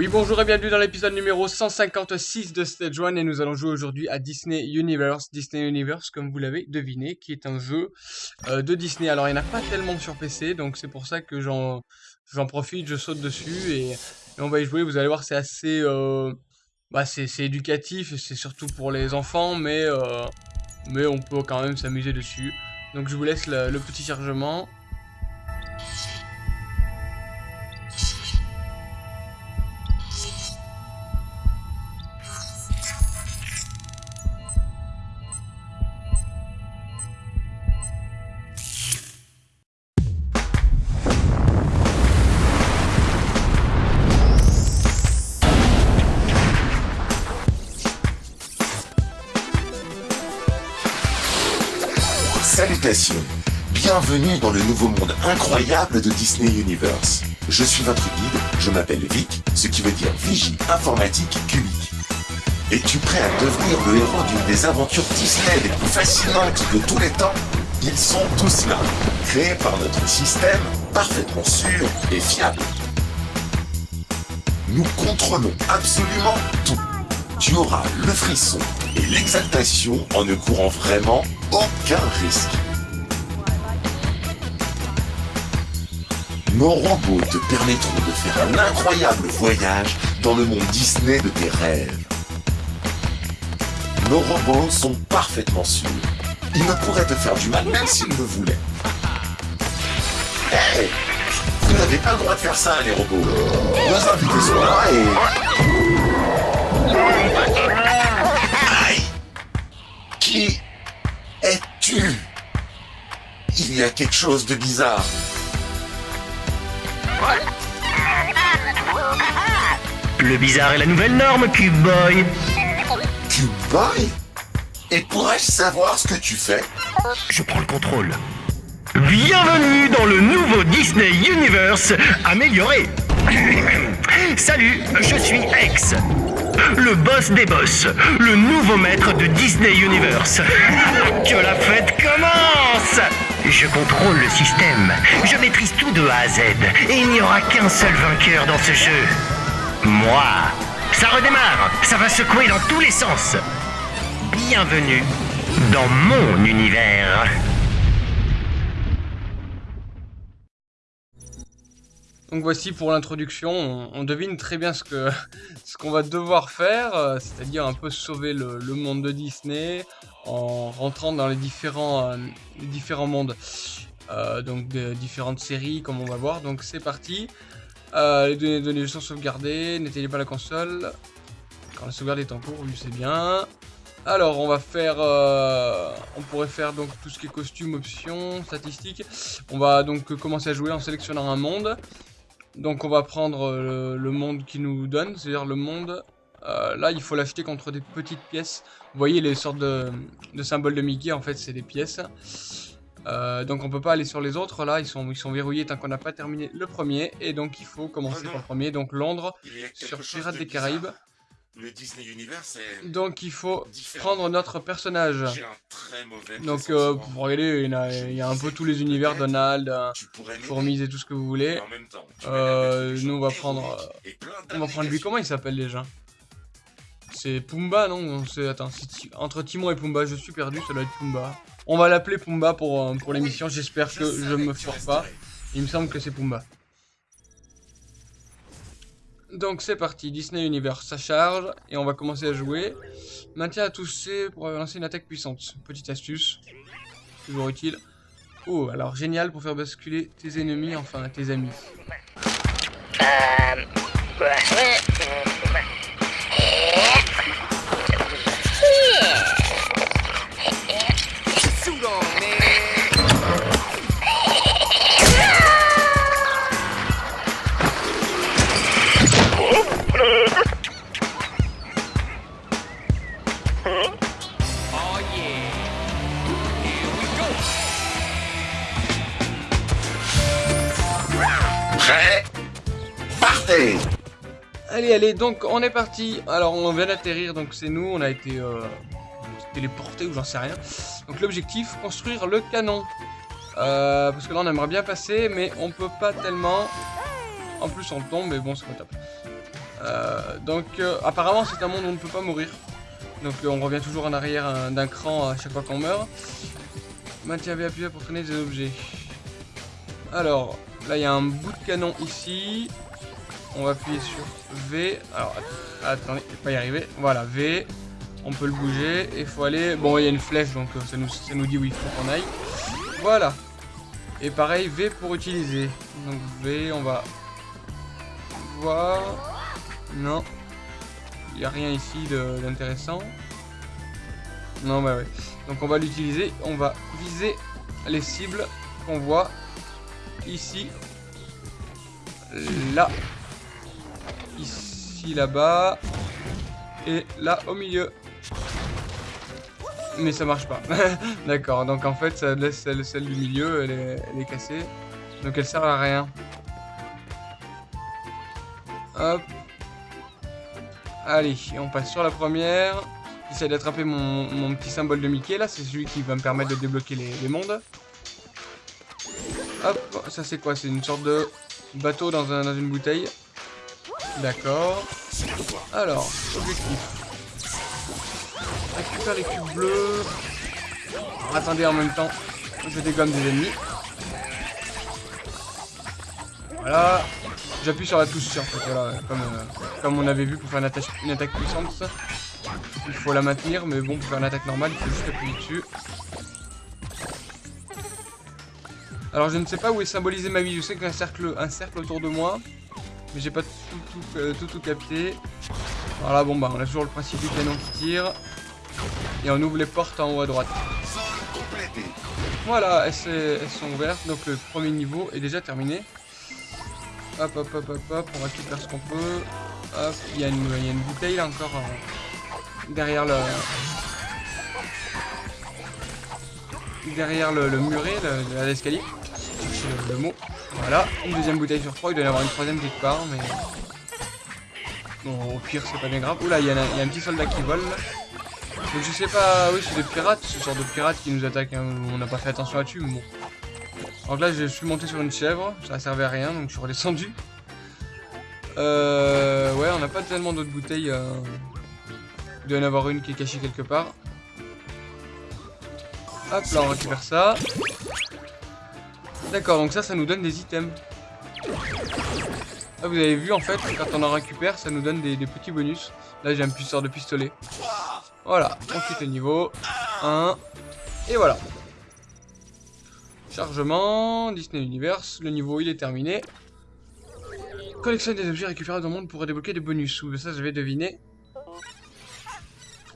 Oui, bonjour et bienvenue dans l'épisode numéro 156 de Stage 1 et nous allons jouer aujourd'hui à Disney Universe. Disney Universe, comme vous l'avez deviné, qui est un jeu euh, de Disney. Alors, il n'y en a pas tellement sur PC, donc c'est pour ça que j'en profite, je saute dessus et, on va y jouer. Vous allez voir, c'est assez... Euh, bah, c'est éducatif, c'est surtout pour les enfants, mais, euh, mais on peut quand même s'amuser dessus. Donc je vous laisse le petit chargement. Bienvenue dans le nouveau monde incroyable de Disney Universe. Je suis votre guide, je m'appelle Vic, ce qui veut dire Vigie Informatique Cubique. Es-tu prêt à devenir le héros d'une des aventures Disney les plus fascinantes de tous les temps? Ils sont tous là, créés par notre système, parfaitement sûr et fiable. Nous contrôlons absolument tout. Tu auras le frisson et l'exaltation en ne courant vraiment aucun risque. Nos robots te permettront de faire un incroyable voyage dans le monde Disney de tes rêves. Nos robots sont parfaitement sûrs. Ils ne pourraient te faire du mal même s'ils le voulaient. Hey Vous n'avez pas le droit de faire ça, les robots. Nos invités sont là et... Qui es-tu? Il y a quelque chose de bizarre. Le bizarre est la nouvelle norme, Cube Boy. Cube Boy Et pourrais-je savoir ce que tu fais Je prends le contrôle. Bienvenue dans le nouveau Disney Universe amélioré. Salut, je suis X le boss des boss, le nouveau maître de Disney Universe. que la fête commence Je contrôle le système, je maîtrise tout de A à Z, et il n'y aura qu'un seul vainqueur dans ce jeu. Moi. Ça redémarre, ça va secouer dans tous les sens. Bienvenue dans mon univers. Donc voici pour l'introduction, on, devine très bien ce qu'on va devoir faire, euh, c'est-à-dire un peu sauver le, monde de Disney en rentrant dans les différents, euh, mondes, euh, donc de différentes séries comme on va voir. Donc c'est parti, les données, sont sauvegardées, n'éteignez pas la console quand la sauvegarde est en cours, oui c'est bien. Alors on va faire, on pourrait faire donc tout ce qui est costume, options, statistiques. On va donc commencer à jouer en sélectionnant un monde. Donc on va prendre euh, le, monde qui nous donne, c'est-à-dire le monde. Euh, là, il faut l'acheter contre des petites pièces. Vous voyez les sortes de, symboles de Mickey, en fait, c'est des pièces. Euh, donc on peut pas aller sur les autres, là, ils sont, ils sont verrouillés tant qu'on n'a pas terminé le premier. Et donc il faut commencer par le premier, donc Londres, sur Pirates des Caraïbes. Le Disney Donc il faut prendre notre personnage. Donc euh, pour regarder, il y, a, un peu tous les univers, Donald, Fourmise et tout ce que vous voulez. Euh, nous on va prendre, on va prendre lui. Comment il s'appelle déjà? C'est Pumba, non attends, entre Timon et Pumba, je suis perdu. Ça doit être Pumba. On va l'appeler Pumba pour pour l'émission. J'espère que je me foire pas. Il me semble que c'est Pumba. Donc c'est parti, Disney Universe, ça charge, et on va commencer à jouer. Maintien à toucher pour lancer une attaque puissante. Petite astuce, toujours utile. Oh, alors génial pour faire basculer tes ennemis, enfin tes amis. Euh... Allez, donc on est parti. Alors on vient d'atterrir, donc c'est nous, on a été euh, téléporté ou j'en sais rien. Donc l'objectif, construire le canon. Euh, parce que là on aimerait bien passer, mais on peut pas tellement. En plus on tombe, mais bon c'est pas top. Euh, donc apparemment c'est un monde où on ne peut pas mourir. Donc on revient toujours en arrière d'un cran à chaque fois qu'on meurt. Maintiens V appuyé pour traîner des objets. Alors, là il y a un bout de canon ici. On va appuyer sur V. Alors, att- attendez, je vais pas y arriver. Voilà, V. On peut le bouger. Et il faut aller... Bon, il y a une flèche, donc euh, ça nous, dit où il faut qu'on aille. Voilà. Et pareil, V pour utiliser. Donc V, on va voir. Non. Il n'y a rien ici d'intéressant. Non, bah ouais. Donc on va l'utiliser. On va viser les cibles qu'on voit ici. Là. Ici, là-bas. Et là, au milieu. Mais ça marche pas. D'accord, donc en fait, ça laisse celle, du milieu, elle est, elle est cassée. Donc elle sert à rien. Hop. Allez, on passe sur la première. J'essaie d'attraper mon, mon petit symbole de Mickey, là, c'est celui qui va me permettre de débloquer les, les mondes. Hop, ça c'est quoi? C'est une sorte de bateau dans, un- dans une bouteille. D'accord. Alors, objectif. Récupère les cubes bleus. Attendez en même temps, je dégomme des ennemis. Voilà. J'appuie sur la touche fait, voilà, comme, euh, comme on avait vu pour faire une attaque, puissante. Il faut la maintenir, mais bon, pour faire une attaque normale, il faut juste appuyer dessus. Alors je ne sais pas où est symbolisé ma vie, je sais qu'il y a un cercle, un cercle autour de moi, mais j'ai pas tout tout, euh, tout tout capté. Voilà, bon bah on a toujours le principe du canon qui tire, et on ouvre les portes en haut à droite. Voilà, elles, sont ouvertes, donc le premier niveau est déjà terminé. Hop, hop, hop, hop, hop, on récupère ce qu'on peut. Hop, il y, a une- il y a une bouteille là encore euh, derrière le... Derrière le, le muret, le- le- l'escalier. Le mot. Voilà, une deuxième bouteille sur trois, il doit y en avoir une troisième quelque part, mais... Bon, au pire, c'est pas bien grave. Oula, il y, a- un petit soldat qui vole. Donc je sais pas, oui c'est des pirates, ce genre de pirates qui nous attaquent, hein, on n'a pas fait attention là-dessus, mais bon. Donc là je suis monté sur une chèvre, ça servait à rien, donc je suis redescendu. Euh, ouais, on n'a pas tellement d'autres bouteilles. euh, Il doit y en avoir une qui est cachée quelque part. Hop, là on récupère ça. D'accord, donc ça, ça nous donne des items. Ah, vous avez vu en fait, quand on en récupère, ça nous donne des, petits bonus. Là j'ai un puisseur de pistolet. Voilà, on quitte le niveau 1. Et voilà. Chargement, Disney Universe, le niveau il est terminé. Collectionne des objets récupérés dans le monde pour débloquer des bonus. Ou ça j'avais deviné.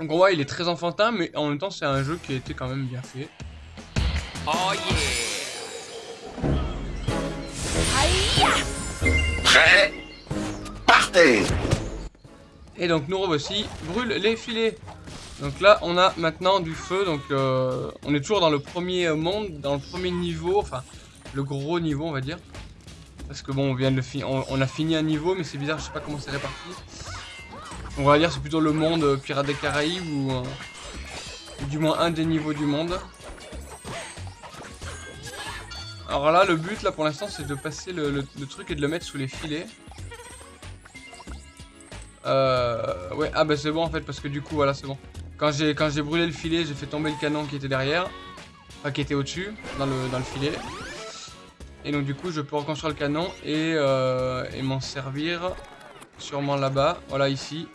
Donc on voit il est très enfantin mais en même temps c'est un jeu qui a été quand même bien fait. Partez Et donc nous revoici, brûle les filets. Donc là on a maintenant du feu, donc euh, on est toujours dans le premier monde, dans le premier niveau, enfin le gros niveau on va dire. Parce que bon on vient de le finir, on, on a fini un niveau mais c'est bizarre, je sais pas comment c'est réparti. On va dire c'est plutôt le monde euh, Pirates des Caraïbes ou, euh, ou du moins un des niveaux du monde. Alors là le but là pour l'instant c'est de passer le, truc et de le mettre sous les filets. Euh, ouais, ah bah c'est bon en fait parce que du coup voilà c'est bon. Quand j'ai brûlé le filet, j'ai fait tomber le canon qui était derrière, enfin qui était au-dessus dans le dans le filet. Et donc du coup je peux reconstruire le canon et, euh, et m'en servir sûrement là-bas, voilà ici.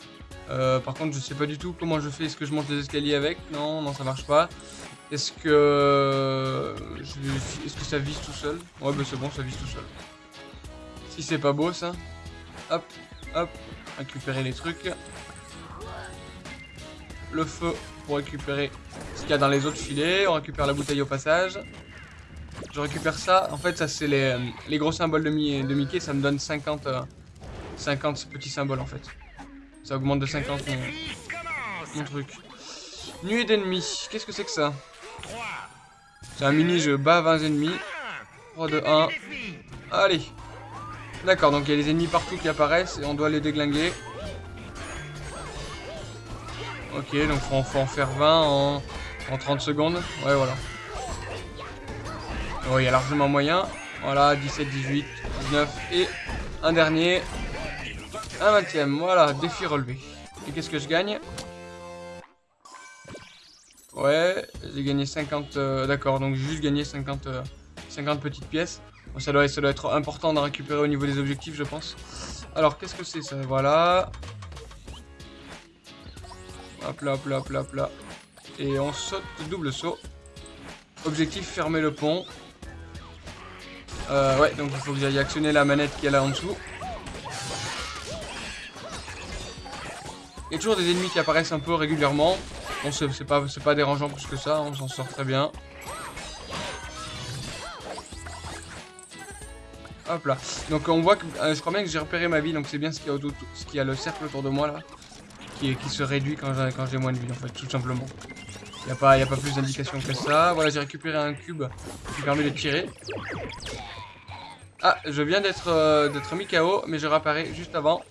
Euh, par contre je sais pas du tout comment je fais, est-ce que je monte les escaliers avec? Non, non ça marche pas. Est-ce que je- est-ce que ça vise tout seul? Ouais bah c'est bon ça vise tout seul. Si c'est pas beau ça. Hop, hop, récupérer les trucs. Le feu pour récupérer ce qu'il y a dans les autres filets. On récupère la bouteille au passage. Je récupère ça. En fait, ça c'est les, euh, gros symboles de, Mi- de Mickey. Ça me donne 50, euh, 50 petits symboles en fait. Ça augmente de 50 mon, mon truc. Nuée d'ennemis. Qu'est-ce que c'est que ça? C'est un mini-jeu. Bas 20 ennemis. 3, 2, 1. Allez. D'accord, donc il y a des ennemis partout qui apparaissent et on doit les déglinguer. Ok, donc faut, faut en faire 20 en, en 30 secondes. Ouais, voilà. Oh, il y a largement moyen. Voilà, 17, 18, 19 et un dernier. Un vingtième, voilà, défi relevé. Et qu'est-ce que je gagne? Ouais, j'ai gagné 50... euh, D'accord, donc j'ai juste gagné 50, euh, 50 petites pièces. Bon, ça, doit, ça doit être important d'en récupérer au niveau des objectifs, je pense. Alors, qu'est-ce que c'est ça? Voilà. Hop là, hop là, hop là, hop. Et on saute, double saut. Objectif, fermer le pont. Euh, ouais, donc il faut que j'aille actionner la manette qui est là en dessous. Il y a toujours des ennemis qui apparaissent un peu régulièrement. Bon, c'est pas, dérangeant plus que ça, on s'en sort très bien. Hop là. Donc on voit que euh, je crois bien que j'ai repéré ma vie, donc c'est bien ce qu'il y a, autour- ce qu'il y a le cercle autour de moi là, qui, se réduit quand j'ai moins de vie en fait, tout simplement. Il n'y a, pas- a pas plus d'indications que ça. Voilà, j'ai récupéré un cube qui permet de tirer. Ah, je viens d'être euh, d'être mis KO, mais je réapparais juste avant.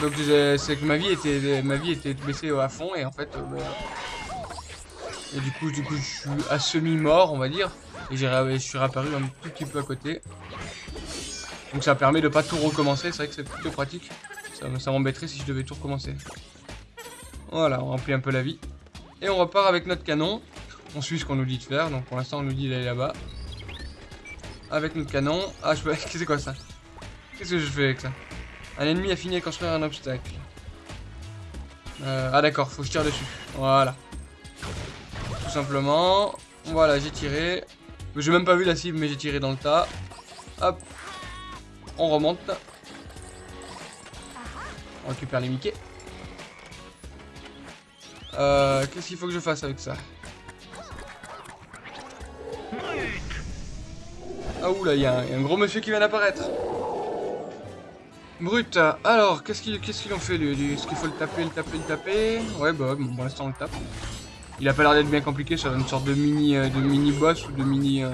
Donc c'est que ma vie était ma vie était baissée à fond et en fait euh, bah, et du coup du coup je suis à semi mort on va dire et je suis réapparu un tout petit peu à côté. Donc ça permet de pas tout recommencer, c'est vrai que c'est plutôt pratique. Ça, ça m'embêterait si je devais tout recommencer. Voilà, on remplit un peu la vie. Et on repart avec notre canon. On suit ce qu'on nous dit de faire, donc pour l'instant on nous dit d'aller là-bas. Avec notre canon. Ah, je peux... c'est quoi ça? Qu'est-ce que je fais avec ça? Un ennemi a fini de construire un obstacle. Euh, ah d'accord, faut que je tire dessus. Voilà. Tout simplement. Voilà, j'ai tiré. J'ai même pas vu la cible, mais j'ai tiré dans le tas. Hop. On remonte. On récupère les Mickey. Euh, Qu'est-ce qu'il faut que je fasse avec ça? Ah oula, il y a un gros monsieur qui vient d'apparaître. Brut, alors, qu'est-ce qu'ils ont fait lui, Est-ce qu'il faut le taper, le taper, le taper? Ouais, bah, bon, pour l'instant on le tape. Il a pas l'air d'être bien compliqué, ça une sorte de mini, euh, de mini boss ou de mini euh,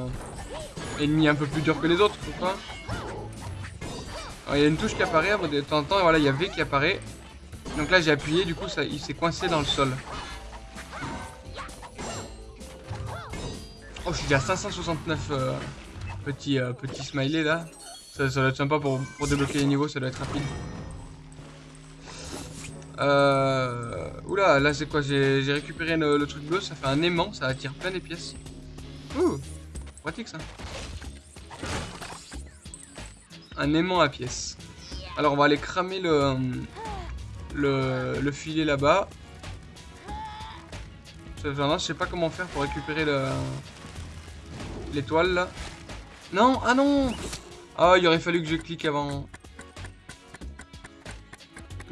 ennemi un peu plus dur que les autres, je crois. Alors, il y a une touche qui apparaît de temps en temps, et voilà, il y a V qui apparaît. Donc là j'ai appuyé, du coup il s'est coincé dans le sol. Oh, je suis déjà à 569 euh, petits, euh, petits smileys là. Ça, ça doit être sympa pour, pour débloquer les niveaux, ça doit être rapide. Euh... Oula, là c'est quoi? J'ai récupéré le, truc bleu, ça fait un aimant, ça attire plein des pièces. Ouh, pratique ça. Un aimant à pièces. Alors on va aller cramer le, le, le filet là-bas. Je sais pas comment faire pour récupérer le l'étoile là. Non, ah non Ah, il aurait fallu que je clique avant.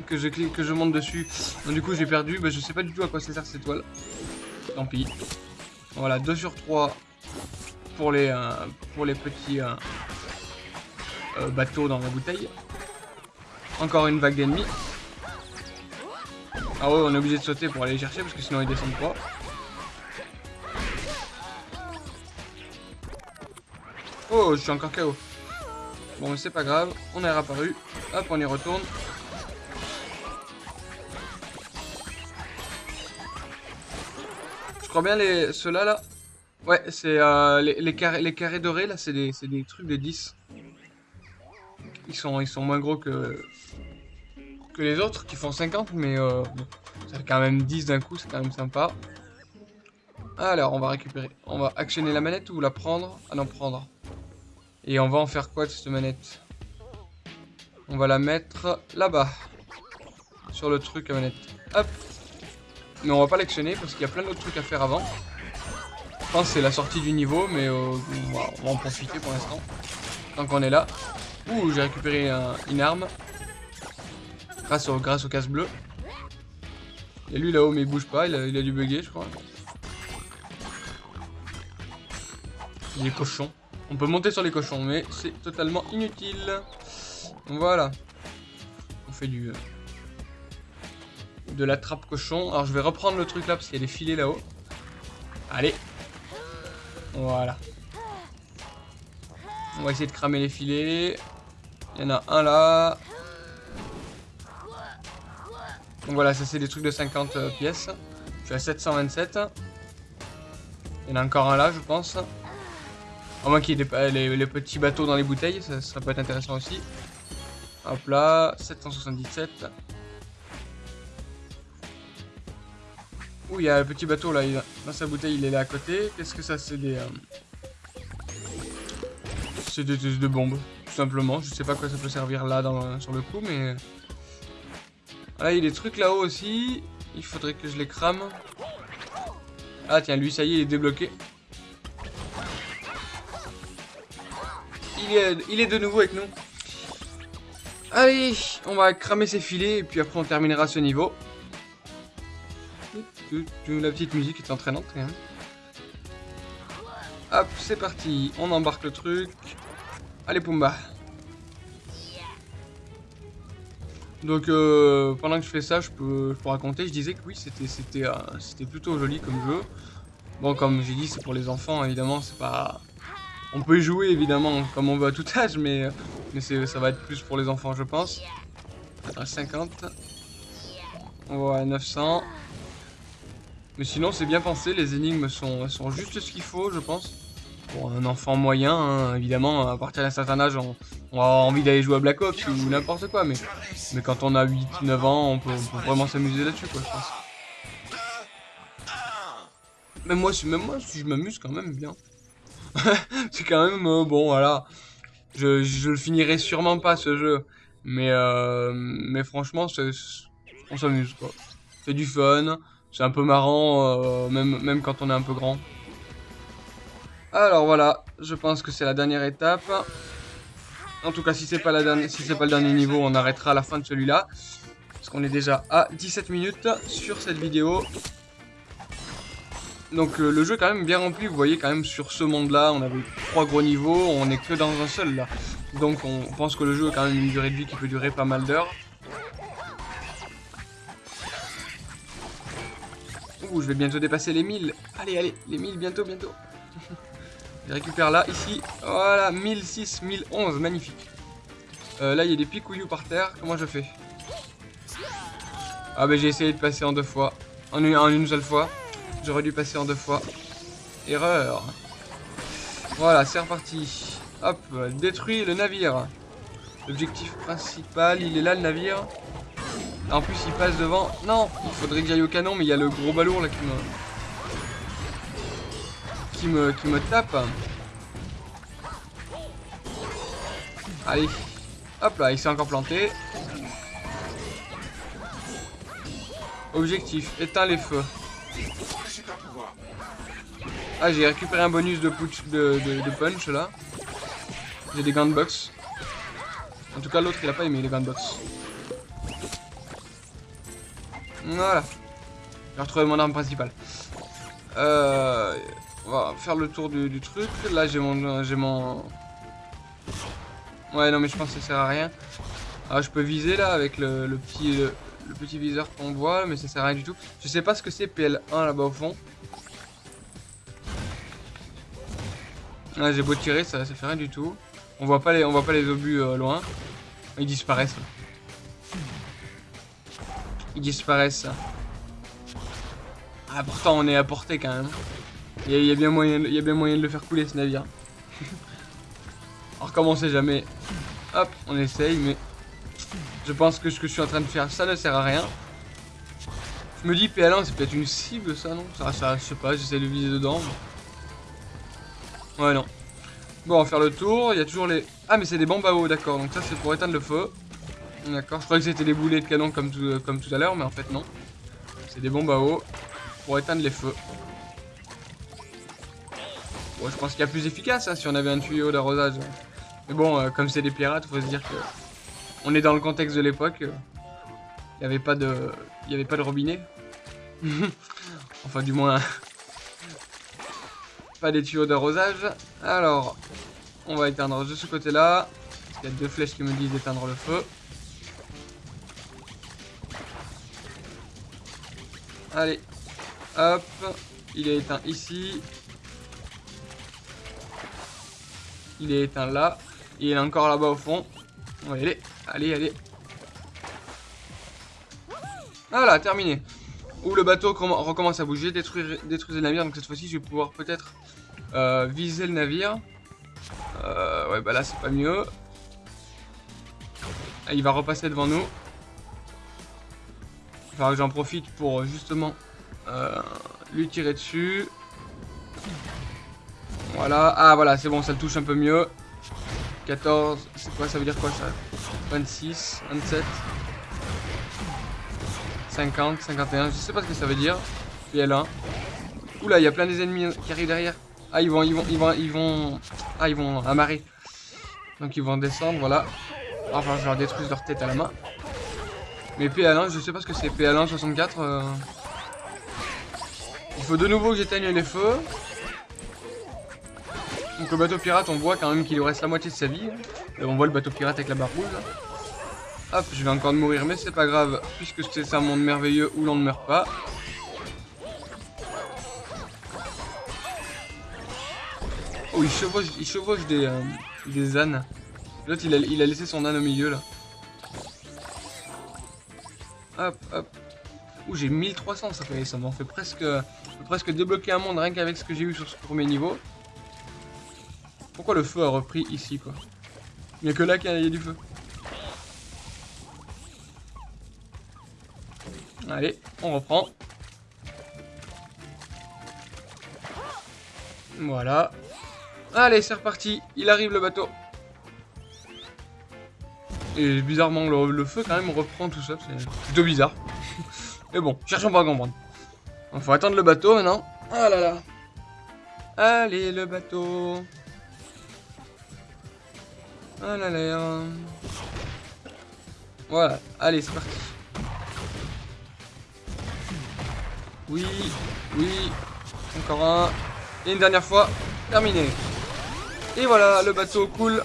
Que je clique, que je monte dessus. Du coup, j'ai perdu. Bah, je sais pas du tout à quoi ça sert cette étoile. Tant pis. Voilà, 2 sur 3 pour les, euh, pour les petits euh, euh, bateaux dans la bouteille. Encore une vague d'ennemis. Ah ouais, on est obligé de sauter pour aller les chercher parce que sinon ils descendent pas. Oh, je suis encore KO. Bon, c'est pas grave, on est réapparu. Hop, on y retourne. Je crois bien les ceux-là là. Ouais, c'est euh, les, les carrés, les carrés dorés là, c'est des, des trucs de 10. Ils sont, ils sont moins gros que, que les autres qui font 50, mais euh, ça fait quand même 10 d'un coup, c'est quand même sympa. Alors, on va récupérer. On va actionner la manette ou la prendre? Ah non, prendre. Et on va en faire quoi de cette manette? On va la mettre là-bas. Sur le truc à manette. Hop Mais on va pas l'actionner parce qu'il y a plein d'autres trucs à faire avant. Je pense c'est la sortie du niveau, mais euh, on, va, en profiter pour l'instant. Tant qu'on est là. Ouh, j'ai récupéré un- une arme. Grâce au, grâce au casse bleu. Et lui là-haut, mais il bouge pas, il a, il a dû bugger, je crois. Il est cochon. On peut monter sur les cochons, mais c'est totalement inutile. Voilà. On fait du... De la trappe cochon. Alors je vais reprendre le truc là, parce qu'il y a des filets là-haut. Allez. Voilà. On va essayer de cramer les filets. Il y en a un là. Donc voilà, ça c'est des trucs de 50 euh, pièces. Je suis à 727. Il y en a encore un là, je pense. À moins qu'il y ait les, petits bateaux dans les bouteilles, ça, ça peut être intéressant aussi. Hop là, 777. Ouh, il y a un petit bateau là, dans sa bouteille, il est là à côté. Qu'est-ce que ça, c'est des... Euh, c'est des, des, bombes, tout simplement. Je sais pas quoi ça peut servir là sur le coup, mais... Là, il y a des trucs là-haut aussi. Il faudrait que je les crame. Ah tiens, lui, ça y est, il est débloqué. Il est, de nouveau avec nous. Allez, on va cramer ses filets et puis après on terminera ce niveau. La petite musique est entraînante. Hop, c'est parti. On embarque le truc. Allez, Pumba. Donc, euh, pendant que je fais ça, je peux, raconter. Je disais que oui, euh, c'était plutôt joli comme jeu. Bon, comme j'ai dit, c'est pour les enfants, évidemment. C'est pas... On peut y jouer, évidemment, comme on veut à tout âge, mais, mais ça va être plus pour les enfants, je pense. 50. Ouais, 900. Mais sinon, c'est bien pensé. Les énigmes sont, sont juste ce qu'il faut, je pense. Pour un enfant moyen, hein, évidemment, à partir d'un certain âge, on, a envie d'aller jouer à Black Ops ou n'importe quoi. Mais, mais quand on a 8-9 ans, on peut, vraiment s'amuser là-dessus, quoi, je pense. Même moi, même moi, je m'amuse quand même bien. c'est quand même, euh, bon, voilà. Je, le finirai sûrement pas, ce jeu. Mais, euh, franchement, on s'amuse, quoi. C'est du fun. C'est un peu marrant, euh, même, quand on est un peu grand. Alors voilà, je pense que c'est la dernière étape. En tout cas, si c'est pas la dernière, c'est pas le dernier niveau, on arrêtera la fin de celui-là. Parce qu'on est déjà à 17 minutes sur cette vidéo. Donc euh, le jeu est quand même bien rempli, vous voyez quand même sur ce monde-là, on avait trois gros niveaux, on est que dans un seul là. Donc on pense que le jeu a quand même une durée de vie qui peut durer pas mal d'heures. Ouh, je vais bientôt dépasser les 1000. Allez, allez, les 1000 bientôt, bientôt. je récupère là, ici. Voilà, 1006, 1011, magnifique. Euh, là, il y a des picouillous par terre. Comment je fais? Ah, bah j'ai essayé de passer en deux fois. En une seule fois. J'aurais dû passer en deux fois. Erreur. Voilà, c'est reparti. Hop, détruit le navire. L'objectif principal, il est là le navire. En plus, il passe devant. Non, il faudrait que j'aille au canon, mais il y a le gros balourd là qui me... Qui me, qui me tape. Allez. Hop là, il s'est encore planté. Objectif, éteins les feux. Ah, j'ai récupéré un bonus de, de, punch là. J'ai des gants de box. En tout cas, l'autre il a pas aimé les gants de box. Voilà. J'ai retrouvé mon arme principale. Euh, on va faire le tour du, truc. Là, j'ai mon, j'ai mon. Ouais, non, mais je pense que ça sert à rien. Ah, je peux viser là avec le, petit, le, petit viseur qu'on voit, mais ça sert à rien du tout. Je sais pas ce que c'est PL1 là-bas au fond. Ah, j'ai beau tirer, ça, ça fait rien du tout. On voit pas les, on voit pas les obus euh, loin. Ils disparaissent. Ils disparaissent. Ah, pourtant, on est à portée quand même. Il y, a, bien moyen, y a bien moyen de le faire couler ce navire. Alors, comme on sait jamais. Hop, on essaye, mais je pense que ce que je suis en train de faire, ça ne sert à rien. Je me dis, PL1, c'est peut-être une cible, ça, non? Ça, ça, je sais pas, j'essaie de viser dedans. Ouais, non. Bon, on va faire le tour. Il y a toujours les... Ah, mais c'est des bombes à eau, d'accord. Donc ça, c'est pour éteindre le feu. D'accord, je croyais que c'était des boulets de canon comme tout, comme tout à l'heure, mais en fait, non. C'est des bombes à eau pour éteindre les feux. Bon, je pense qu'il y a plus efficace hein, si on avait un tuyau d'arrosage. Mais bon, euh, comme c'est des pirates, faut se dire que on est dans le contexte de l'époque. Il n'y avait pas de, y avait pas de robinet. enfin, du moins, pas des tuyaux d'arrosage. Alors, on va éteindre de ce côté-là. Il y a deux flèches qui me disent d'éteindre le feu. Allez, hop, il est éteint ici. Il est éteint là. Il est encore là-bas au fond. On va y aller. Allez, allez. Voilà, terminé. Où le bateau recommence à bouger, détruire, détruire le navire. Donc cette fois-ci, je vais pouvoir peut-être euh, viser le navire. Euh, ouais, bah là, c'est pas mieux. Ah, il va repasser devant nous. Il falloir que j'en profite pour justement euh, lui tirer dessus. Voilà. Ah voilà, c'est bon, ça le touche un peu mieux. 14, c'est quoi, ça veut dire quoi ça? 26, 27, 50, 51, je sais pas ce que ça veut dire. PL1. Oula, il y a plein des ennemis qui arrivent derrière. Ah, ils vont, ils vont, ils vont, ils vont, ah, ils vont amarrer. Donc ils vont descendre, voilà. Enfin, je leur détruise leur tête à la main. Mais PL1, je sais pas ce que c'est. PL1 64. Euh... Il faut de nouveau que j'éteigne les feux. Donc le bateau pirate, on voit quand même qu'il lui reste la moitié de sa vie. On voit le bateau pirate avec la barre rouge. Hop, je vais encore mourir, mais c'est pas grave, puisque c'est un monde merveilleux où l'on ne meurt pas. Oh, il chevauche, il chevauche des, euh, des ânes. L'autre, il a, il a laissé son âne au milieu, là. Hop, hop. Ouh, j'ai 1300, ça fait, ça m'en fait presque, presque débloquer un monde rien qu'avec ce que j'ai eu sur ce premier niveau. Pourquoi le feu a repris ici, quoi? Il n'y a que là qu'il y a du feu. Allez, on reprend. Voilà. Allez, c'est reparti. Il arrive le bateau. Et bizarrement, le, feu quand même reprend tout ça. C'est plutôt bizarre. Mais bon, cherchons pas à comprendre. Il faut attendre le bateau maintenant. Ah là là. Allez, le bateau. Ah là là. Voilà, allez, c'est parti. Oui, oui. Encore un. Et une dernière fois. Terminé. Et voilà, le bateau coule.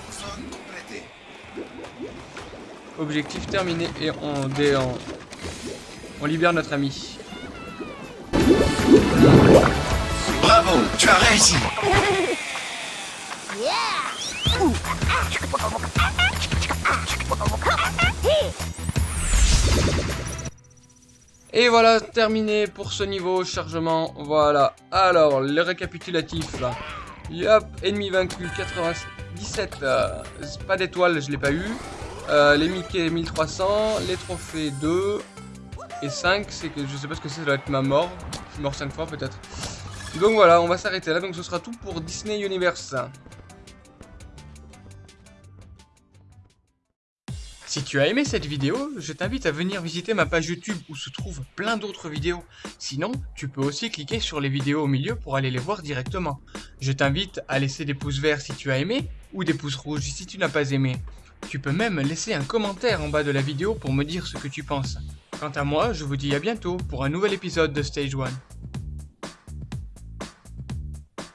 Objectif terminé. Et on, dé, on, on libère notre ami. Bravo, tu as réussi. Et voilà, terminé pour ce niveau chargement. Voilà. Alors, le récapitulatif. Là. Yop, ennemi vaincu, 97. Euh, pas d'étoile, je l'ai pas eu. Euh, les Mickey, 1300. Les trophées, 2. Et 5, c'est que je sais pas ce que c'est, ça doit être ma mort. Je mort 5 fois peut-être. Donc voilà, on va s'arrêter là. Donc ce sera tout pour Disney Universe. Si tu as aimé cette vidéo, je t'invite à venir visiter ma page YouTube où se trouvent plein d'autres vidéos. Sinon, tu peux aussi cliquer sur les vidéos au milieu pour aller les voir directement. Je t'invite à laisser des pouces verts si tu as aimé ou des pouces rouges si tu n'as pas aimé. Tu peux même laisser un commentaire en bas de la vidéo pour me dire ce que tu penses. Quant à moi, je vous dis à bientôt pour un nouvel épisode de Stage 1.